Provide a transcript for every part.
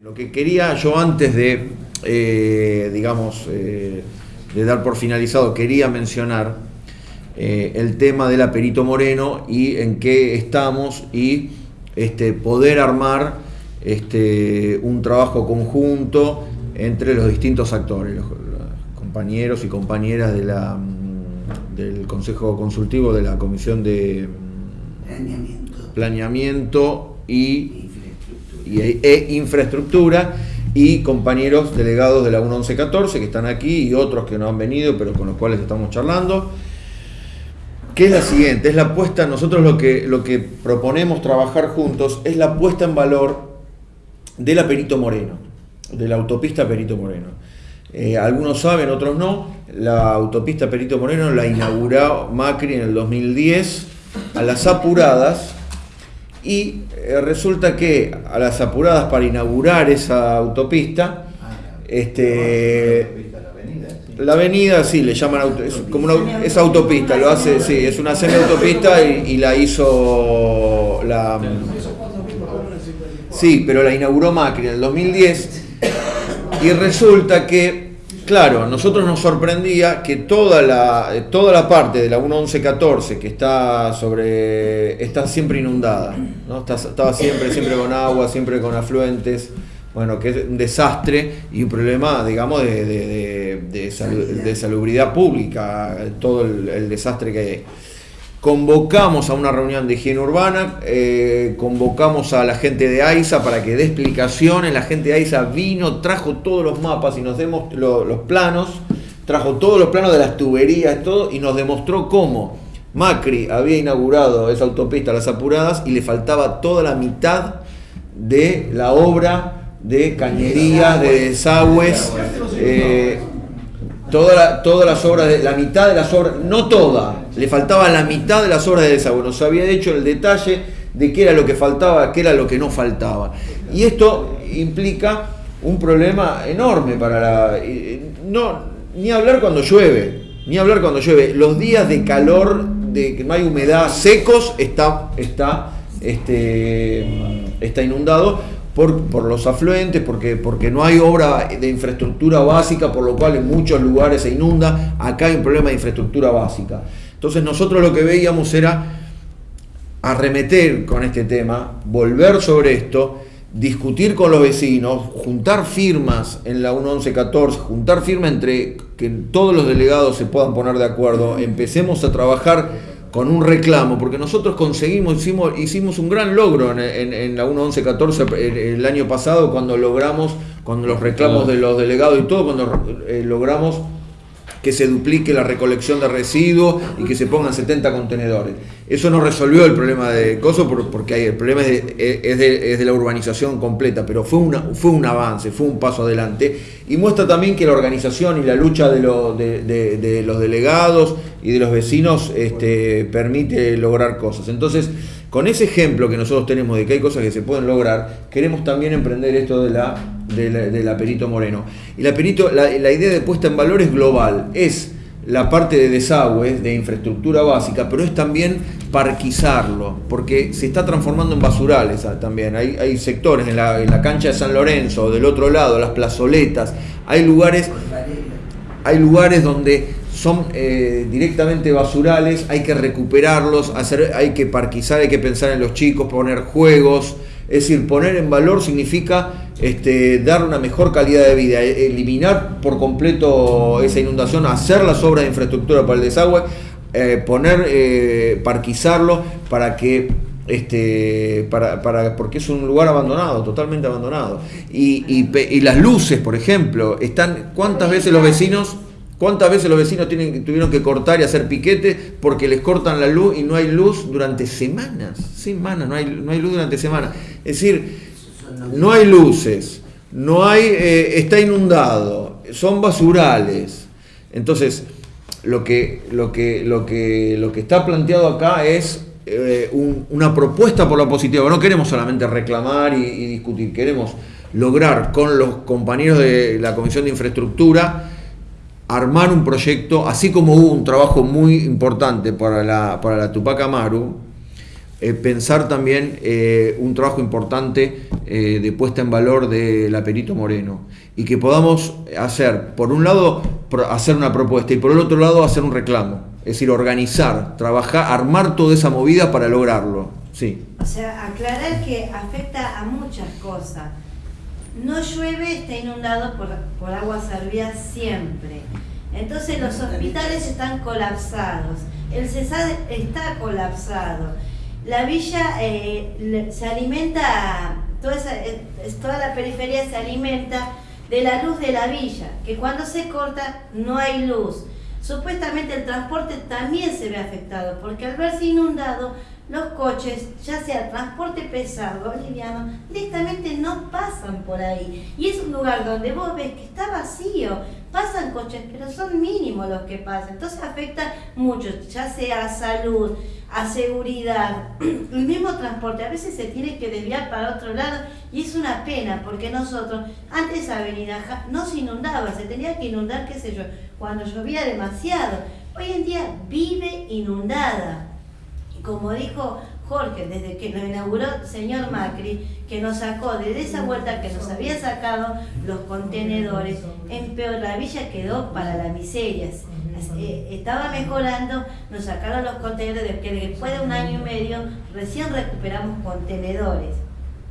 Lo que quería yo antes de, eh, digamos, eh, de dar por finalizado, quería mencionar eh, el tema del Aperito Moreno y en qué estamos y este, poder armar este, un trabajo conjunto entre los distintos actores, los, los compañeros y compañeras de la, mm, del Consejo Consultivo de la Comisión de mm, Planeamiento. Planeamiento y. y- e infraestructura y compañeros delegados de la 1114 que están aquí y otros que no han venido pero con los cuales estamos charlando. Que es la siguiente, es la puesta, nosotros lo que, lo que proponemos trabajar juntos es la puesta en valor de la Perito Moreno, de la autopista Perito Moreno. Eh, algunos saben, otros no, la autopista Perito Moreno la inauguró Macri en el 2010 a las apuradas y eh, resulta que a las apuradas para inaugurar esa autopista, este, la avenida, sí, le llaman auto- es como una, es autopista, lo hace, sí, es una semiautopista y, y la hizo la Sí, pero la inauguró Macri en el 2010 y resulta que, claro, nosotros nos sorprendía que toda la, toda la parte de la 1114 que está sobre está siempre inundada, ¿no? Está- estaba siempre, siempre con agua, siempre con afluentes, bueno, que es un desastre y un problema, digamos, de, de, de- de salu- de salubridad pública, todo el, el desastre que hay. Convocamos a una reunión de higiene urbana, eh, convocamos a la gente de AISA para que dé explicaciones, la gente de AISA vino, trajo todos los mapas y nos demos lo- los planos, trajo todos los planos de las tuberías, todo, y nos demostró cómo Macri había inaugurado esa autopista a las apuradas y le faltaba toda la mitad de la obra de cañerías, de desagües, eh, Toda la- todas las obras, de, la mitad de las obras, no toda, le faltaba la mitad de las obras de desagüe. Nos había hecho el detalle de qué era lo que faltaba, qué era lo que no faltaba. Y esto implica un problema enorme para la. eh, No, ni hablar cuando llueve, ni hablar cuando llueve. Los días de calor, de que no hay humedad, secos, está, está, este, está inundado por, los afluentes, porque, porque no hay obra de infraestructura básica, por lo cual en muchos lugares se inunda. Acá hay un problema de infraestructura básica. Entonces nosotros lo que veíamos era arremeter con este tema, volver sobre esto, discutir con los vecinos, juntar firmas en la 1114, juntar firmas entre que todos los delegados se puedan poner de acuerdo, empecemos a trabajar con un reclamo, porque nosotros conseguimos, hicimos, hicimos un gran logro en, en- en la 1114 el, el año pasado cuando logramos, con los reclamos de los delegados y todo, cuando eh, logramos que se duplique la recolección de residuos y que se pongan 70 contenedores. Eso no resolvió el problema de coso por- porque el problema es de, la urbanización completa, pero fue, fue un avance, fue un paso adelante y muestra también que la organización y la lucha de los delegados y de los vecinos este, permite lograr cosas. Entonces, con ese ejemplo que nosotros tenemos de que hay cosas que se pueden lograr, queremos también emprender esto de la, de la, de la Perito Moreno. Y la, Perito, la, la idea de puesta en valor es global, es la parte de desagües, de infraestructura básica, pero es también parquizarlo, porque se está transformando en basurales ah, también. Hay, hay sectores en la, en la cancha de San Lorenzo, del otro lado, las plazoletas, hay lugares hay lugares donde son eh, directamente basurales, hay que recuperarlos, hacer, hay que parquizar, hay que pensar en los chicos, poner juegos. Es decir, poner en valor significa este, dar una mejor calidad de vida, e- eliminar por completo esa inundación, hacer las obras de infraestructura para el desagüe, eh, poner, eh, parquizarlo para que este, para, para- porque es un lugar abandonado, totalmente abandonado. Y, y y las luces, por ejemplo, están, ¿cuántas veces los vecinos, cuántas veces los vecinos tuvieron que cortar y hacer piquete porque les cortan la luz y no hay luz durante semanas, semanas, no hay, no hay luz durante semanas. Es decir, no hay luces, no hay, eh, está inundado, son basurales. Entonces, lo que, lo que, lo que, lo que está planteado acá es eh, un- una propuesta por la positiva. No queremos solamente reclamar y discutir, queremos lograr con los compañeros de la Comisión de Infraestructura armar un proyecto, así como hubo un trabajo muy importante para la, para la Tupac Amaru, eh, pensar también eh, un trabajo importante eh, de puesta en valor de la Perito Moreno y que podamos hacer, por un lado, hacer una propuesta y por el otro lado hacer un reclamo, es decir, organizar, trabajar, armar toda esa movida para lograrlo. Sí. O sea, aclarar que afecta a muchas cosas. No llueve, está inundado por, por agua servida siempre. Entonces los hospitales están colapsados, el CESAD está colapsado la villa eh, se alimenta, toda, eh, toda la periferia se alimenta de la luz de la villa, que cuando se corta no hay luz. Supuestamente el transporte también se ve afectado, porque al verse inundado, los coches, ya sea transporte pesado o liviano, directamente no pasan por ahí. Y es un lugar donde vos ves que está vacío, pasan coches, pero son mínimos los que pasan. Entonces afecta mucho, ya sea a salud, a seguridad, el mismo transporte. A veces se tiene que desviar para otro lado y es una pena porque nosotros, antes Avenida no se inundaba, se tenía que inundar, qué sé yo, cuando llovía demasiado. Hoy en día vive inundada. Y como dijo Jorge, desde que lo inauguró señor Macri, que nos sacó desde esa vuelta que nos había sacado los contenedores, en peor la villa quedó para la miseria. Eh, estaba mejorando, nos sacaron los contenedores, que después de un año y medio recién recuperamos contenedores.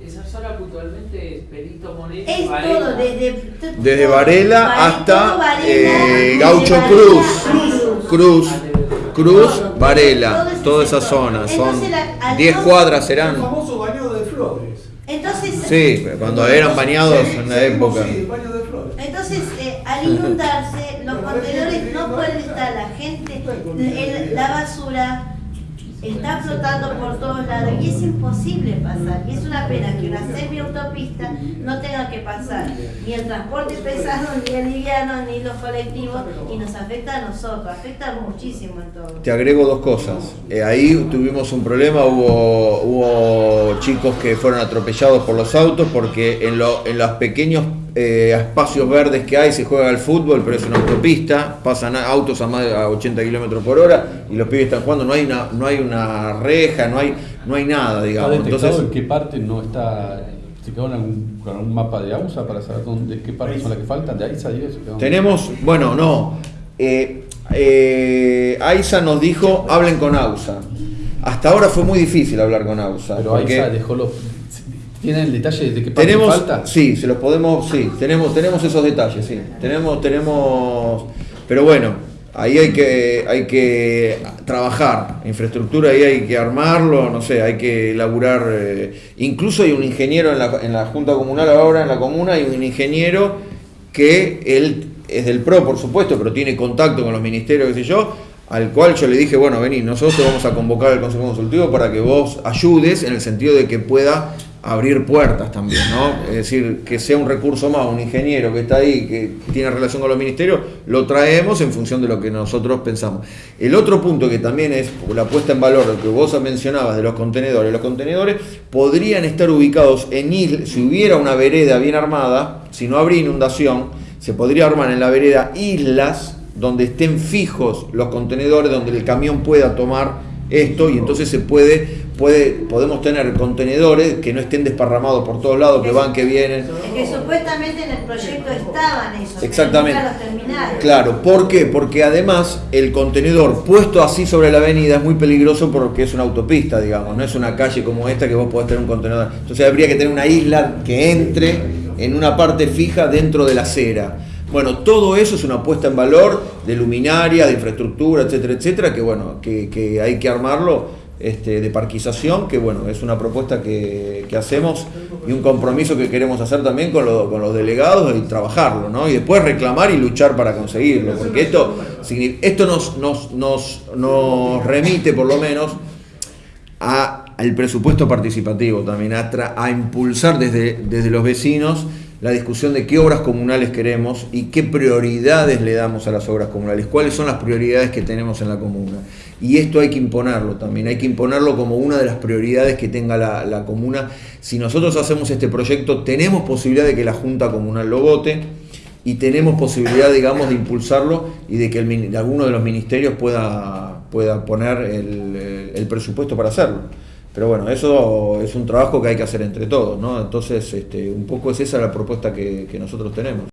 Esa zona puntualmente es Perito Moreno. Es todo, desde, desde Varela hasta eh, Gaucho Cruz. Cruz. Cruz, Varela, toda esa zona. Son 10 cuadras serán. El famoso baño de flores. Entonces, sí, cuando eran bañados en la época. Sí, baño de flores. Entonces, eh, al inundarse, los contenedores no pueden estar, la gente, la basura está flotando por todos lados y es imposible pasar. Y es una pena que una semi-autopista no tenga que pasar ni el transporte pesado, ni el liviano, ni los colectivos y nos afecta a nosotros, afecta muchísimo en todo. Te agrego dos cosas. Eh, ahí tuvimos un problema, hubo, chicos que fueron atropellados por los autos porque en, lo, en los pequeños eh, espacios verdes que hay se juega el fútbol, pero es una autopista, pasan autos a más de 80 kilómetros por hora y los pibes están jugando, no hay una, no hay una reja, no hay, no hay nada, digamos. ¿Está Entonces, en qué parte no está? ¿Se quedó con un mapa de AUSA para saber dónde, qué partes son las que faltan? ¿De AISA y eso? Tenemos, bueno, no. Eh, eh, AISA nos dijo, hablen con AUSA. Hasta ahora fue muy difícil hablar con AUSA. Pero AISA dejó los ¿Tienen el detalle de qué parte tenemos, falta? Sí, se los podemos, sí, tenemos, tenemos esos detalles, sí. Tenemos, tenemos, pero bueno, ahí hay que, hay que trabajar, infraestructura ahí hay que armarlo, no sé, hay que elaborar, eh, incluso hay un ingeniero en la, en la Junta Comunal ahora, en la comuna, hay un ingeniero que él es del PRO, por supuesto, pero tiene contacto con los ministerios, qué sé yo, al cual yo le dije, bueno, vení, nosotros te vamos a convocar al Consejo Consultivo para que vos ayudes en el sentido de que pueda abrir puertas también, ¿no? Es decir, que sea un recurso más, un ingeniero que está ahí, que tiene relación con los ministerios, lo traemos en función de lo que nosotros pensamos. El otro punto que también es la puesta en valor, lo que vos mencionabas de los contenedores, los contenedores podrían estar ubicados en islas, si hubiera una vereda bien armada, si no habría inundación, se podría armar en la vereda islas donde estén fijos los contenedores, donde el camión pueda tomar esto y entonces se puede, puede, podemos tener contenedores que no estén desparramados por todos lados, que van, que vienen. Es que supuestamente en el proyecto estaban esos, Exactamente. Claro, ¿por qué? Porque además el contenedor puesto así sobre la avenida es muy peligroso porque es una autopista, digamos, no es una calle como esta que vos podés tener un contenedor. Entonces habría que tener una isla que entre en una parte fija dentro de la acera. Bueno, todo eso es una puesta en valor de luminaria, de infraestructura, etcétera, etcétera, que bueno, que, hay que armarlo este, de parquización, que bueno, es una propuesta que, hacemos y un compromiso que queremos hacer también con, los delegados y trabajarlo, ¿no? Y después reclamar y luchar para conseguirlo, porque esto, esto nos, nos, nos, nos remite por lo menos a, al presupuesto participativo también, a, a impulsar desde, desde los vecinos la discusión de qué obras comunales queremos y qué prioridades le damos a las obras comunales, cuáles son las prioridades que tenemos en la comuna. Y esto hay que imponerlo también, hay que imponerlo como una de las prioridades que tenga la, comuna. Si nosotros hacemos este proyecto, tenemos posibilidad de que la Junta Comunal lo vote y tenemos posibilidad, digamos, de impulsarlo y de que alguno de los ministerios pueda, poner el, el presupuesto para hacerlo. Pero bueno, eso es un trabajo que hay que hacer entre todos, ¿no? Entonces, este, un poco es esa la propuesta que, que nosotros tenemos.